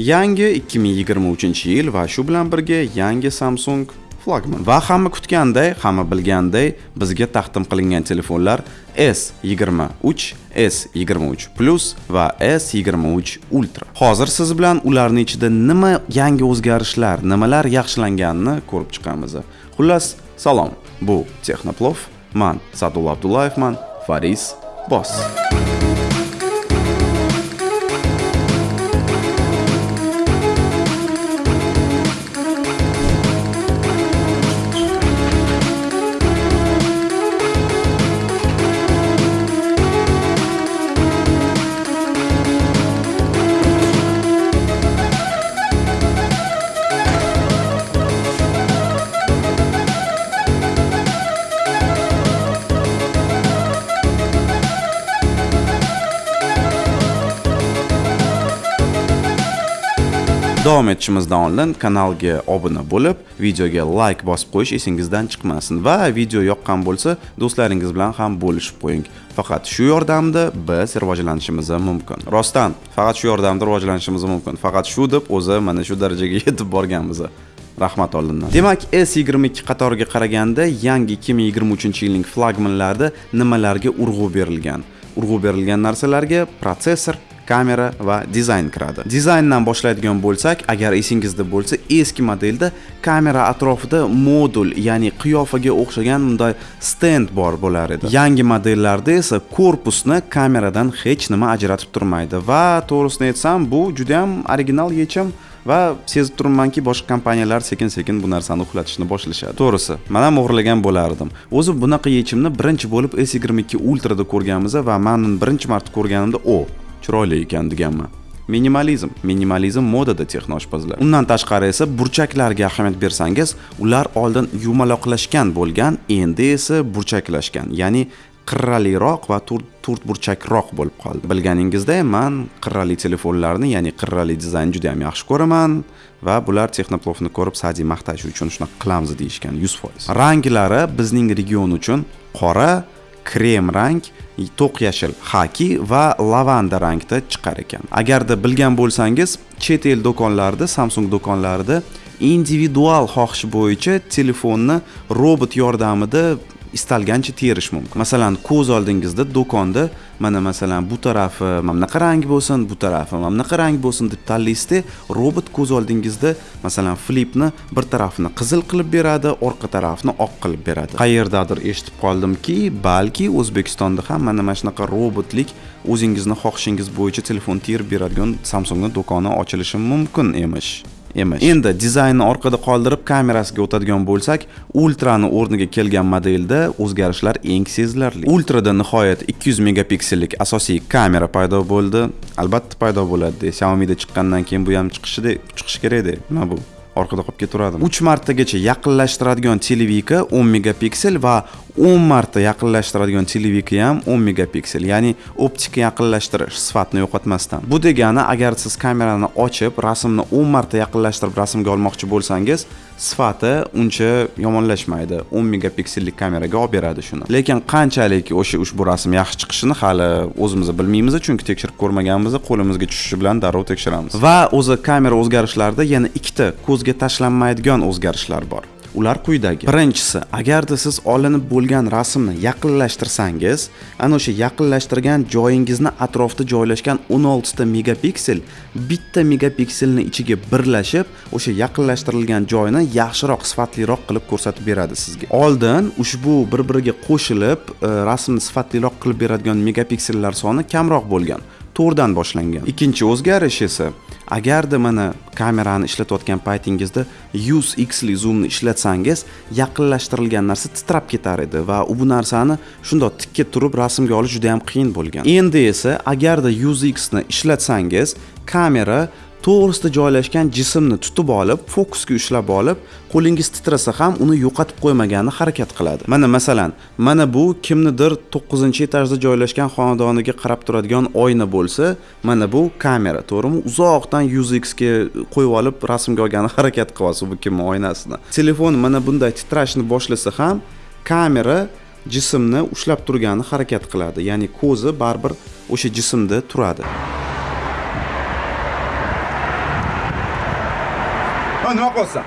yangi 2023 yil va shu bilan birga yangi Samsung flagman. Va hamma kutganday hamma bilganday bizga taqdim qilingan telefonlar S23 S23 Plus va S23 Ultra. Hozir siz bilan ularning ichida nima yangi o'zgarishlar nimalar yaxshilanganini ko'rib chiqamiz. Xullas salom. Bu texnoplov man sadulla abdullayevman faris boss davom etishimizdan oldin kanalga obuna bo'lib videoga like bosib qo'yish esingizdan chiqmasin va video yoqqan bo'lsa do'stlaringiz bilan ham bo'lishib qo'ying. Faqat shu yordamda biz rivojlanishimiz mumkin. Rostdan faqat shu yordamda rivojlanishimiz mumkin. Faqat shu deb o'zi mana shu darajaga yetib borganmiz. Rahmat oldindan. Demak s22 qatoriga qaraganda yangi 2023 yilning flagmanlarida nimalarga urg'u berilgan? Urg'u berilgan narsalarga protsessor kamera va dizayn kiradi. Dizayndan boshlaydigan bo'lsak agar esingizda bo'lsa eski modelda kamera atrofida modul ya'ni qiyofaga o'xshagan bunday stend bor bo'lar edi. Yangi modellarda esa korpusni kameradan hech nima ajratib turmaydi va to'g'risini aytsam bu juda ham original yechim va sezib turibmanki boshqa kompaniyalar sekin sekin bu narsani uxlatishni boshlashadi. To'g'risi man ham o'g'irlagan bo'lardim. O'zi bunaqa yechimni birinchi bo'lib s yigirma ikki ultrada ko'rganmiz va man birinchi marta ko'rganimda o chiroyli ekan deganman minimalizm minimalizm modada texnoshpazlar. Undan tashqari esa burchaklarga ahamiyat bersangiz ular oldin yumaloqlashgan bo'lgan endi esa burchaklashgan ya'ni qirraliroq va to'rt burchakroq bo'lib qoldi. Bilganingizdek man qirrali telefonlarni ya'ni qirrali dizaynni juda yam yaxshi ko'raman va bular texnoplofni ko'rib sadi maqtash uchun shunaqa qilamiz deyishgan yuz foiz. Ranglari bizning region uchun qora krem rang to'q yashil xaki va lavanda rangda chiqar ekan. Agarda bilgan bo'lsangiz chet el do'konlarida samsung do'konlarida individual xohish bo'yicha telefonni robot yordamida istalgancha terish mumkin. Masalan ko'z oldingizda do'konda mana masalan bu tarafi mana bunaqa rang bo'lsin bu tarafi mana bunaqa rang bo'lsin deb tanlaysizda robot ko'z oldingizda masalan flipni bir tarafini qizil qilib beradi orqa tarafni oq qilib beradi. Qayerdadir eshitib qoldimki balki o'zbekistonda ham mana mana shunaqa robotlik o'zingizni xohishingiz bo'yicha telefon terib beradigan samsungni do'koni ochilishi mumkin emish. Emish. Endi dizaynni orqada qoldirib kamerasiga o'tadigan bo'lsak ultrani o'rniga kelgan modelda o'zgarishlar eng sezilarli. Ultrada nihoyat 200 megapiksellik asosiy kamera paydo bo'ldi. Albatta paydo bo'ladi xiaomi'da chiqqandan keyin bu ham chiqishi chiqishi kerakda nima bu? Orqada qolib ketaveradimi uch martagacha yaqinlashtiradigan televika 10 megapiksel va 10 marta yaqinlashtiradigan televika ham 10 megapiksel ya'ni optika yaqinlashtirish sifatni yo'qotmasdan. Bu degani agar siz kamerani ochib rasmni 10 marta yaqinlashtirib rasmga olmoqchi bo'lsangiz sifati uncha yomonlashmaydi. 10 megapiksellik kameraga olib beradi shuni. Lekin qanchalik o'sha ushbu rasm yaxshi chiqishini hali o'zimiz bilmaymiz chunki tekshirib ko'rmaganmiz qo'limizga tushishi bilan darrov tekshiramiz. Va o'zi kamera o'zgarishlarida yana ikkita ko'zga tashlanmaydigan o'zgarishlar bor. Ular quyidagi. Birinchisi agarda siz olinib bo'lgan rasmni yaqinlashtirsangiz ana o'sha yaqinlashtirgan joyingizni atrofida joylashgan 16 ta megapiksel bitta megapikselni ichiga birlashib o'sha yaqinlashtirilgan joyni yaxshiroq sifatliroq qilib ko'rsatib beradi sizga. Oldin ushbu bir biriga qo'shilib e, rasmni sifatliroq qilib beradigan megapiksellar soni kamroq bo'lgan. To'rtdan boshlangan. Ikkinchi o'zgarish esa agarda mana kamerani ishlatayotgan paytingizda 100 xli zoomni ishlatsangiz yaqinlashtirilgan narsa titrab ketar edi va bu narsani shundoq tikka turib rasmga olish juda yam qiyin bo'lgan. Endi esa agarda 100 x ni ishlatsangiz kamera to'g'risida joylashgan jismni tutib olib fokusga ushlab olib qo'lingiz titrasa ham uni yo'qotib qo'ymagani harakat qiladi. Mana masalan mana bu kimnidir to'qqizinchi etajda joylashgan xonadoniga qarab turadigan oyna bo'lsa mana bu kamera to'g'rimi uzoqdan yuz xga qo'yib olib rasmga olgani harakat qilyapsiz bu kimni oynasini. Telefon mana bunday titrashni boshlasa ham kamera jismni ushlab turgani harakat qiladi ya'ni ko'zi baribir o'sha jismda turadi. Nima qilyapsan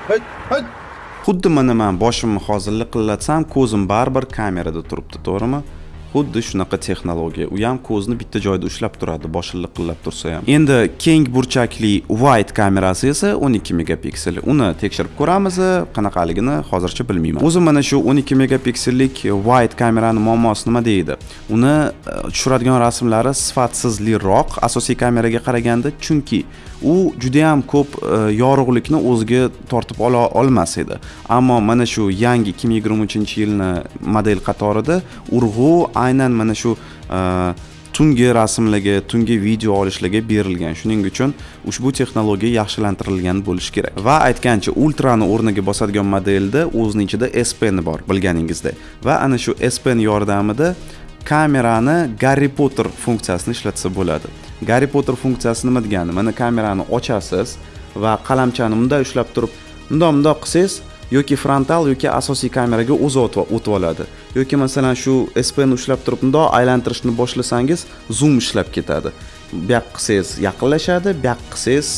xuddi mana man boshimni hozir liqillatsam ko'zim baribir kamerada turibdi to'g'rimi xuddi shunaqa texnologiya. U ham ko'zni bitta joyda ushlab turadi boshi liqillab tursa ham. Endi keng burchakli wide kamerasi esa 12 megapiksel. Uni tekshirib ko'ramiz qanaqaligini hozircha bilmayman. O'zim mana shu 12 megapiksellik wide kamerani muammosi nima deydi? Uni e, tushiradigan rasmlari sifatsizliroq. Asosiy kameraga qaraganda chunki u judayam ko'p e, yorug'likni o'ziga tortib ola olmas edi. Ammo mana shu yangi 2023 yilni model qatorida urg'u aynan mana shu e, tungi rasmlarga tungi video olishlarga berilgan. Shuning uchun ushbu texnologiya yaxshilantirilgan bo'lishi kerak. Va aytgancha ultrani o'rniga bosadigan modelda o'zini ichida s pen bor bilganingizdek va ana shu s pen yordamida kamerani garri potter funksiyasini ishlatsa bo'ladi. Garri potter funksiyasi nima degani? Mana kamerani ochasiz va qalamchani bunday ushlab turib mundoq bundoq qilsangiz yoki frontal yoki asosiy kameraga o'zi o'tib oladi. Yoki masalan shu spni ushlab turib bundoq aylantirishni boshlasangiz zoom ishlab ketadi. Bu yoqqa qilsangiz yaqinlashadi bu yoqqa qilsangiz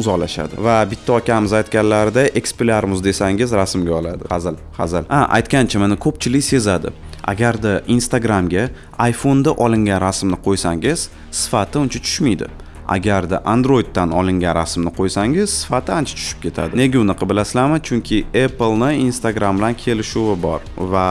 uzoqlashadi. Va bitta akamiz aytganlarida ekspilarmuz desangiz rasmga oladi. Hazil hazil. Ha aytgancha mana ko'pchilik sezadi. Agarda instagramga iphone'da olingan rasmni qo'ysangiz sifati uncha tushmaydi. Agarda androiddan olingan rasmni qo'ysangiz sifati ancha tushib ketadi. Nega unaqa bilasizlarmi? Chunki apple'ni instagram bilan kelishuvi bor va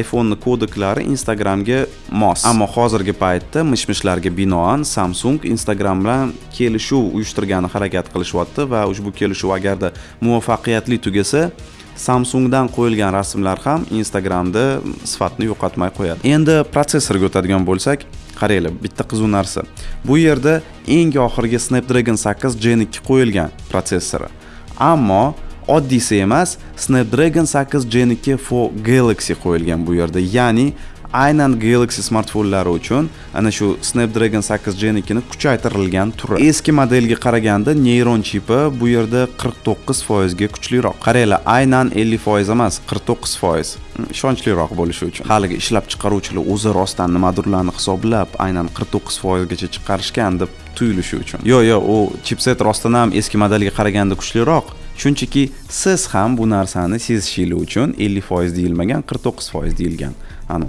iphone'ni kodeklari instagramga mos. Ammo hozirgi paytda mish mishlarga binoan samsung instagram bilan kelishuv uyushtirgani harakat qilishyapti va ushbu kelishuv agarda muvaffaqiyatli tugasa samsungdan qo'yilgan rasmlar ham instagramda sifatni yo'qotmay qo'yadi. Endi protsessorga o'tadigan bo'lsak qaranglar bitta qiziq narsa. Bu yerda eng oxirgi snapdragon 8 gen 2 qo'yilgan protsessori. Ammo oddiysi emas snapdragon 8 gen 2 for galaxy qo'yilgan bu yerda ya'ni aynan Galaxy smartfonlari uchun ana shu Snapdragon 8 Gen 2 ni kuchaytirilgan turi. Eski modelga qaraganda neyron chipi bu yerda 49% ga kuchliroq. Qaranglar, aynan 50% emas, 49%. Hmm, ishonchliroq bo'lishi uchun. Haligi ishlab chiqaruvchilar o'zi rostdan nimadirlarni hisoblab, aynan 49% gacha chiqarishgan deb tuyulishi uchun. Yo'q, yo'q, u chipset rostdan ham eski modelga qaraganda kuchliroq. Shunchaki siz ham bu narsani sezishingiz uchun 50% deyilmagan, 49% deyilgan. Anu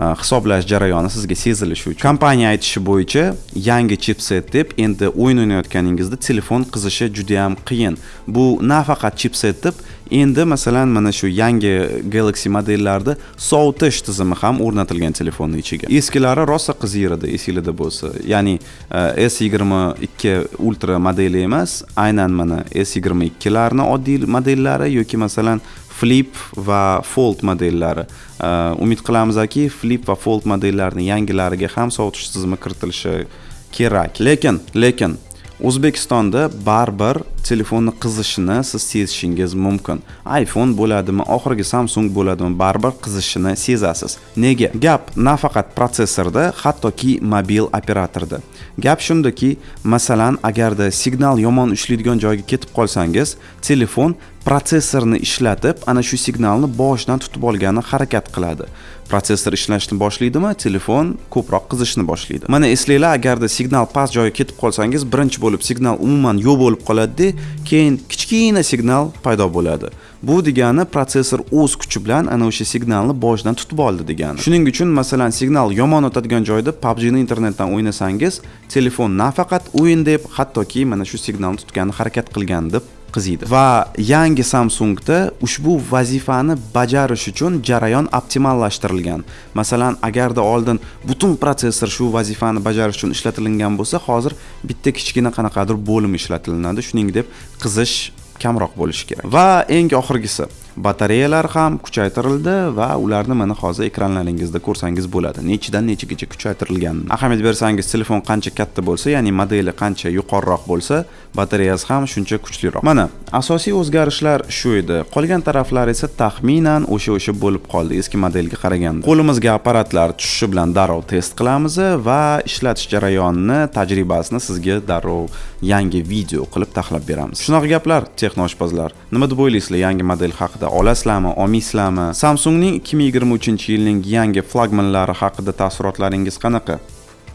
Э, hisoblash jarayoni sizga sezilishi uchun. Kompaniya aytishi bo'yicha yangi chipset deb endi o'yin o'ynayotganingizda telefon qizishi juda yam qiyin. Bu nafaqat chipset deb endi masalan mana shu yangi galaxy modellarida sovutish tizimi ham o'rnatilgan telefonni ichiga. Eskilari rosa qiziydi esinglarda bo'lsa. Ya'ni e, s yigirma ikki ultra modeli emas aynan mana s yigirma ikkilarni oddiy modellari yoki masalan flip va fold modellari. E, umid qilamizki flip va fold modellarini yangilariga ham sovutish tizimi kiritilishi kerak. Lekin lekin o'zbekistonda baribir telefonni qizishini siz sezishingiz mumkin. iphone bo'ladimi oxirgi samsung bo'ladimi baribir qizishini sezasiz. Nega? Gap nafaqat protsessorda hattoki mobil operatorda. Gap shundaki masalan agarda signal yomon ishlaydigan joyga ketib qolsangiz telefon protsessorni ishlatib ana shu signalni boshidan tutib olgani harakat qiladi. Protsessor ishlashni boshlaydimi telefon ko'proq qizishni boshlaydi. Mana eslanglar agarda signal past joyga ketib qolsangiz birinchi bo'lib signal umuman yo'q bo'lib qoladida keyin kichkina signal paydo bo'ladi. Bu degani protsessor o'z kuchi bilan ana o'sha signalni boshidan tutib oldi degani. Shuning uchun masalan signal yomon o'tadigan joyda pubgni internetdan o'ynasangiz telefon nafaqat o'yin deb hattoki mana shu signalni tutgani harakat qilgan deb qiziydi. Va yangi samsungda ushbu vazifani bajarish uchun jarayon optimallashtirilgan. Masalan agarda oldin butun protsessor shu vazifani bajarish uchun ishlatilingan bo'lsa hozir bitta kichkina qanaqadir bo'lim ishlatilinadi. Shuning deb qizish kamroq bo'lishi kerak. Va eng oxirgisi batareyalar ham kuchaytirildi va ularni mana hozir ekranlaringizda ko'rsangiz bo'ladi. Nechidan nechagacha kuchaytirilganini ahamiyat bersangiz telefon qancha katta bo'lsa ya'ni modeli qancha yuqoriroq bo'lsa batareyasi ham shuncha kuchliroq. Mana asosiy o'zgarishlar shu edi. Qolgan taraflar esa taxminan o'sha o'sha bo'lib qoldi. Eski modelga qaraganda. Qo'limizga apparatlar tushishi bilan darrov test qilamiz va ishlatish jarayonini tajribasini sizga darrov yangi video qilib taxlab beramiz. Shunaqa gaplar texnoshpazlar. Nima deb o'ylaysizlar yangi model haqida? Olasizlarmi? Olmaysizlarmi samsungning 2023 yilning yangi flagmanlari haqida taassurotlaringiz qanaqa?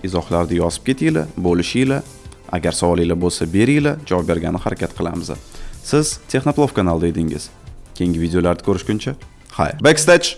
Izohlarda yozib ketinglar bo'lishinglar. Agar savolinglar bo'lsa beringlar. Javob bergani harakat qilamiz. Siz texnoplov kanalida edingiz. Keyingi videolarda ko'rishguncha xayr. Backstage!